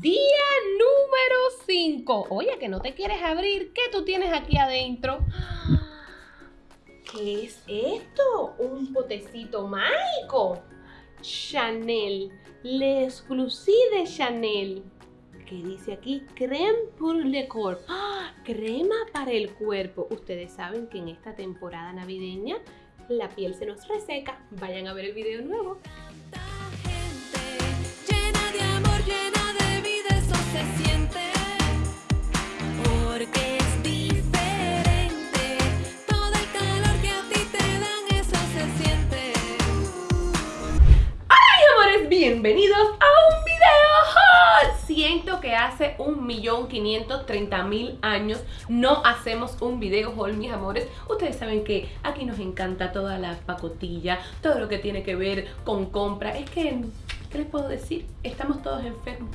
Día número 5. Oye, que no te quieres abrir. ¿Qué tú tienes aquí adentro? ¿Qué es esto? Un potecito mágico. Chanel. Le exclusive de Chanel. ¿Qué dice aquí? Creme pour le corps. ¡Ah! Crema para el cuerpo. Ustedes saben que en esta temporada navideña la piel se nos reseca. Vayan a ver el video nuevo. Que hace un millón treinta mil años no hacemos un video haul, mis amores. Ustedes saben que aquí nos encanta toda la pacotilla, todo lo que tiene que ver con compra. Es que, ¿qué les puedo decir? Estamos todos enfermos.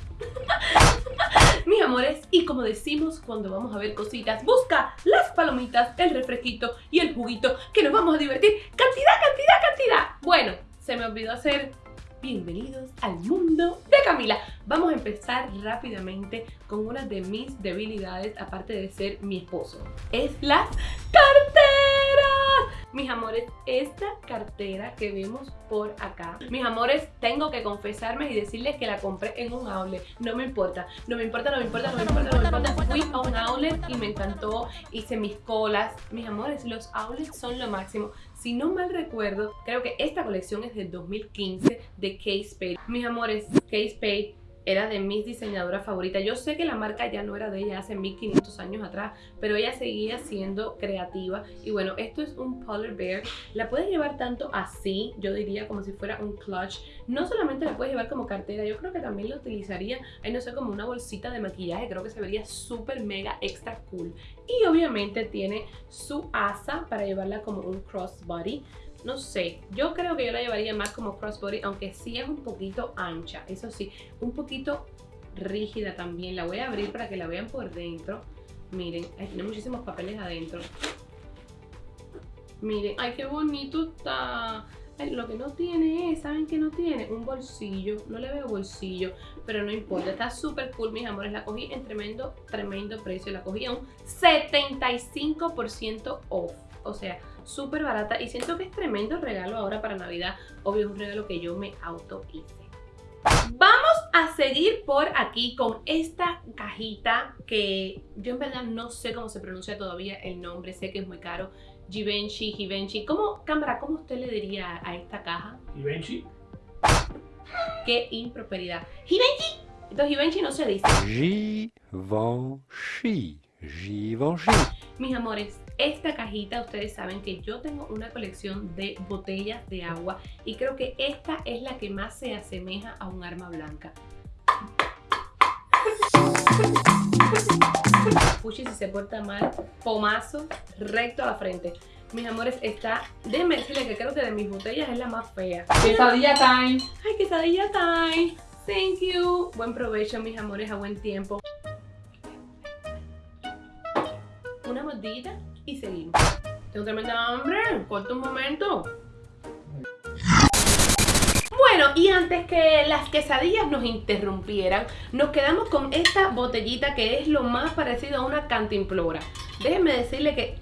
mis amores, y como decimos cuando vamos a ver cositas, busca las palomitas, el refresquito y el juguito que nos vamos a divertir. ¡Cantidad, cantidad, cantidad! Bueno, se me olvidó hacer bienvenidos al mundo de Camila. Vamos a empezar rápidamente con una de mis debilidades, aparte de ser mi esposo. Es las carteras. Mis amores, esta cartera que vemos por acá, mis amores, tengo que confesarme y decirles que la compré en un outlet. No me importa, no me importa, no me importa, no me importa, no me importa. Fui a un outlet y me encantó, hice mis colas. Mis amores, los outlets son lo máximo. Si no mal recuerdo, creo que esta colección es del 2015 de Kate Spade. Mis amores, Kate Spade era de mis diseñadoras favoritas. Yo sé que la marca ya no era de ella hace 1500 años atrás, pero ella seguía siendo creativa. Y bueno, esto es un Polar Bear. La puedes llevar tanto así, yo diría como si fuera un clutch. No solamente la puedes llevar como cartera, yo creo que también la utilizaría, ahí no sé, como una bolsita de maquillaje. Creo que se vería súper mega extra cool. Y obviamente tiene su asa para llevarla como un crossbody no sé, yo creo que yo la llevaría más como crossbody, aunque sí es un poquito ancha, eso sí, un poquito rígida también. La voy a abrir para que la vean por dentro. Miren, tiene muchísimos papeles adentro. Miren, ay, qué bonito está. lo que no tiene es, ¿saben qué no tiene? Un bolsillo, no le veo bolsillo, pero no importa, está súper cool, mis amores, la cogí en tremendo, tremendo precio, la cogí a un 75% off, o sea, súper barata y siento que es tremendo regalo ahora para Navidad. Obvio, es un regalo que yo me auto hice. Vamos a seguir por aquí con esta cajita que yo en verdad no sé cómo se pronuncia todavía el nombre, sé que es muy caro. Givenchy, Givenchy. ¿Cómo, cámara, cómo usted le diría a esta caja? Givenchy. Qué improperidad. Givenchy. Entonces Givenchy no se dice. Givenchy. Givenchy. Mis amores, esta cajita ustedes saben que yo tengo una colección de botellas de agua y creo que esta es la que más se asemeja a un arma blanca. Puchi si se porta mal, pomazo recto a la frente. Mis amores, está, déjenme decirles que creo que de mis botellas es la más fea. Quesadilla time. Ay, quesadilla time. Thank you. Buen provecho, mis amores, a buen tiempo. Una mordida y seguimos. Tengo tremenda hambre, corta un momento. Bueno, y antes que las quesadillas nos interrumpieran, nos quedamos con esta botellita que es lo más parecido a una cantimplora. Déjenme decirle que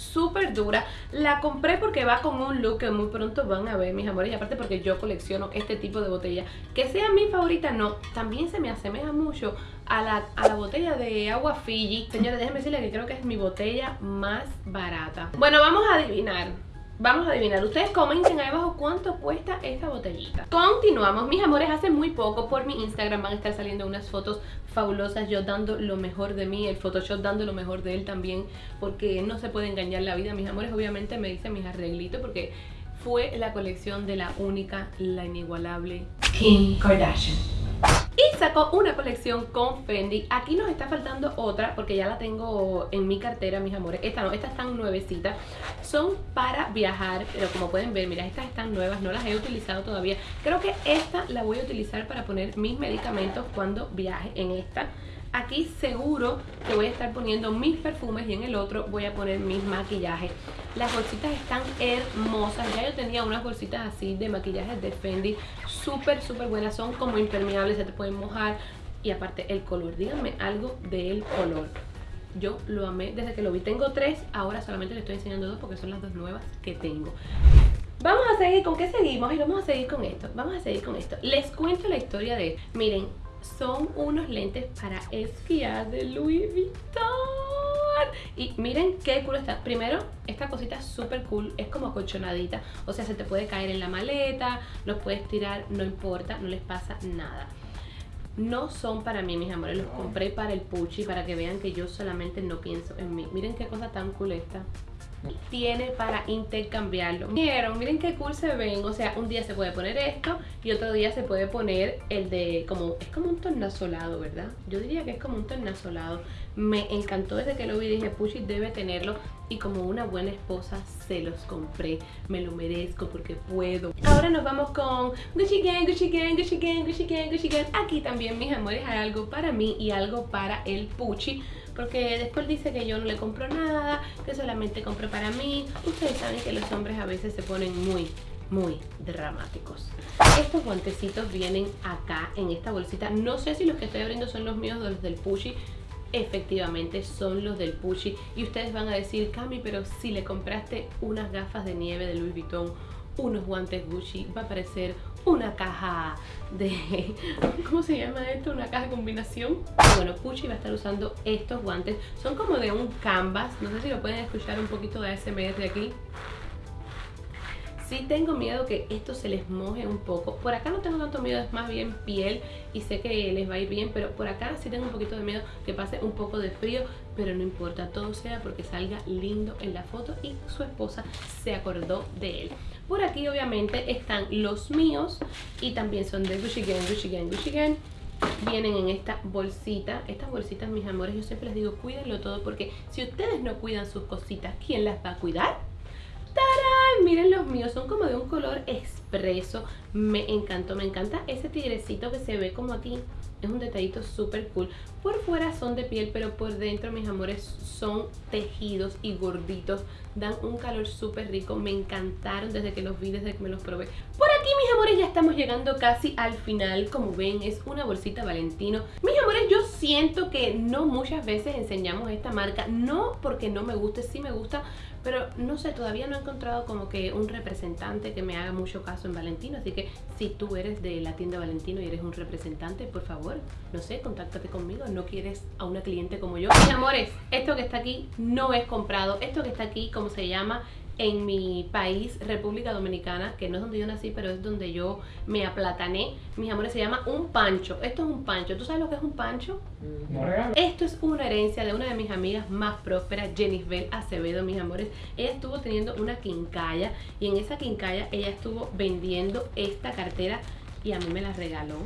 súper dura. La compré porque va con un look que muy pronto van a ver, mis amores. Y aparte porque yo colecciono este tipo de botella. Que sea mi favorita, no. También se me asemeja mucho a la, a la botella de agua Fiji. Señores, déjenme decirles que creo que es mi botella más barata. Bueno, vamos a adivinar. Vamos a adivinar, ustedes comenten ahí abajo cuánto cuesta esta botellita. Continuamos, mis amores, hace muy poco por mi Instagram van a estar saliendo unas fotos fabulosas. Yo dando lo mejor de mí, el Photoshop dando lo mejor de él también Porque no se puede engañar la vida, mis amores Obviamente me dicen mis arreglitos porque fue la colección de la única, la inigualable Kim Kardashian sacó una colección con Fendi. Aquí nos está faltando otra porque ya la tengo en mi cartera, mis amores. Esta no, estas están nuevecitas. Son para viajar, pero como pueden ver, mira, estas están nuevas No las he utilizado todavía. Creo que esta la voy a utilizar para poner mis medicamentos cuando viaje en esta Aquí seguro que voy a estar poniendo mis perfumes y en el otro voy a poner mis maquillajes. Las bolsitas están hermosas. Ya yo tenía unas bolsitas así de maquillaje de Fendi. Súper, súper buenas. Son como impermeables, se te pueden mojar. Y aparte el color, díganme algo del color. Yo lo amé desde que lo vi. Tengo tres, ahora solamente le estoy enseñando dos porque son las dos nuevas que tengo. Vamos a seguir, ¿con qué seguimos? Y vamos a seguir con esto, vamos a seguir con esto Les cuento la historia de, miren, son unos lentes para esquiar de Louis Vuitton. Y miren qué cool está. Primero, esta cosita es súper cool, es como colchonadita O sea, se te puede caer en la maleta, los puedes tirar, no importa, no les pasa nada no son para mí, mis amores, los compré para el Puchi, para que vean que yo solamente no pienso en mí. Miren qué cosa tan cool esta tiene para intercambiarlo. Miren, miren qué cool se ven. O sea, un día se puede poner esto y otro día se puede poner el de como es como un tornasolado, ¿verdad? Yo diría que es como un tornasolado. Me encantó desde que lo vi, dije, Pushi debe tenerlo y como una buena esposa se los compré. Me lo merezco porque puedo. Nos vamos con Gucci Gang, Gucci Gang, Gucci Gang, Gucci Gang, Gucci Gang. Aquí también, mis amores, hay algo para mí y algo para el Puchi porque después dice que yo no le compro nada, que solamente compro para mí. Ustedes saben que los hombres a veces se ponen muy, muy dramáticos. Estos guantecitos vienen acá en esta bolsita. No sé si los que estoy abriendo son los míos o los del Pushy. Efectivamente son los del Pushy. Y ustedes van a decir, Cami, pero si le compraste unas gafas de nieve de Louis Vuitton, unos guantes Gucci, va a aparecer una caja de... ¿Cómo se llama esto? Una caja de combinación. Bueno, Pucci va a estar usando estos guantes. Son como de un canvas. No sé si lo pueden escuchar un poquito de ASMR aquí. Sí tengo miedo que esto se les moje un poco. Por acá no tengo tanto miedo, es más bien piel y sé que les va a ir bien, pero por acá sí tengo un poquito de miedo que pase un poco de frío, pero no importa, todo sea porque salga lindo en la foto y su esposa se acordó de él. Por aquí obviamente están los míos y también son de Gucci Gang, Gucci Gang, Gucci Gang vienen en esta bolsita. Estas bolsitas, mis amores, yo siempre les digo, cuídenlo todo porque si ustedes no cuidan sus cositas, ¿quién las va a cuidar? ¡Tarán! Miren los míos, son como de un color expreso. Me encantó, me encanta ese tigrecito que se ve como aquí. Es un detallito súper cool. Por fuera son de piel, pero por dentro, mis amores, son tejidos y gorditos. Dan un calor súper rico. Me encantaron desde que los vi, desde que me los probé. Por aquí, mis amores, ya estamos llegando casi al final. Como ven, es una bolsita Valentino. Mis amores, yo siento que no muchas veces enseñamos esta marca. No porque no me guste, sí me gusta pero no sé, todavía no he encontrado como que un representante que me haga mucho caso en Valentino. Así que si tú eres de la tienda Valentino y eres un representante, por favor, no sé, contáctate conmigo. No quieres a una cliente como yo. Mis amores, esto que está aquí no es comprado. Esto que está aquí, como se llama, en mi país, República Dominicana, que no es donde yo nací, pero es donde yo me aplatané. Mis amores, se llama un pancho. Esto es un pancho. ¿Tú sabes lo que es un pancho? No. Esto es una herencia de una de mis amigas más prósperas, Jennifer Acevedo, mis amores. Ella estuvo teniendo una quincalla y en esa quincalla ella estuvo vendiendo esta cartera y a mí me la regaló.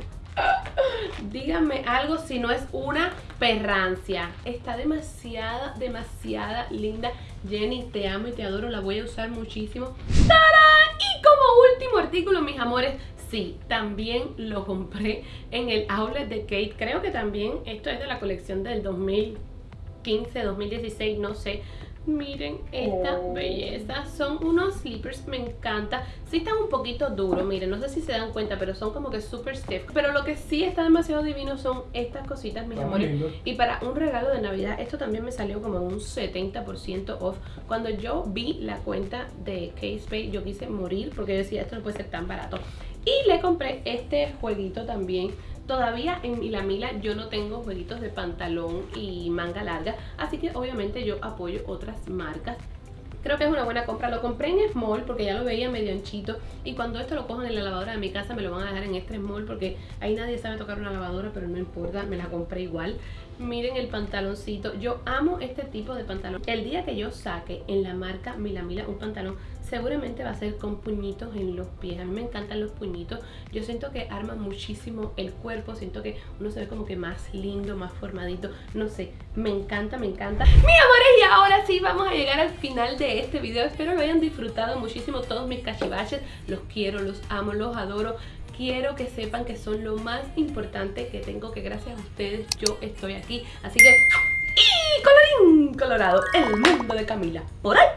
Díganme algo si no es una perrancia. Está demasiada, demasiada linda. Jenny, te amo y te adoro. La voy a usar muchísimo. Y como último artículo, mis amores, sí, también lo compré en el outlet de Kate. Creo que también esto es de la colección del 2015, 2016, no sé. Miren esta oh. belleza, son unos slippers, me encanta. Sí están un poquito duros, miren, no sé si se dan cuenta Pero son como que super stiff. Pero lo que sí está demasiado divino son estas cositas, mis amores. Y para un regalo de navidad, esto también me salió como un 70% off. Cuando yo vi la cuenta de K-Space, yo quise morir Porque yo decía, esto no puede ser tan barato. Y le compré este jueguito también Todavía en la Mila yo no tengo jueguitos de pantalón y manga larga, así que obviamente yo apoyo otras marcas. Creo que es una buena compra. Lo compré en Small porque ya lo veía medio anchito. Y cuando esto lo cojan en la lavadora de mi casa me lo van a dejar en este Small porque ahí nadie sabe tocar una lavadora, pero no importa, me la compré igual. Miren el pantaloncito. Yo amo este tipo de pantalón. El día que yo saque en la marca Mila Mila un pantalón seguramente va a ser con puñitos en los pies. A mí me encantan los puñitos. Yo siento que arma muchísimo el cuerpo. Siento que uno se ve como que más lindo, más formadito. No sé, me encanta, me encanta. Mis amores, y ahora sí vamos a llegar al final de este video. Espero lo hayan disfrutado muchísimo todos mis cachivaches. Los quiero, los amo, los adoro quiero que sepan que son lo más importante que tengo, que gracias a ustedes yo estoy aquí. Así que, ¡y colorín colorado! El mundo de Camila. Por ahí.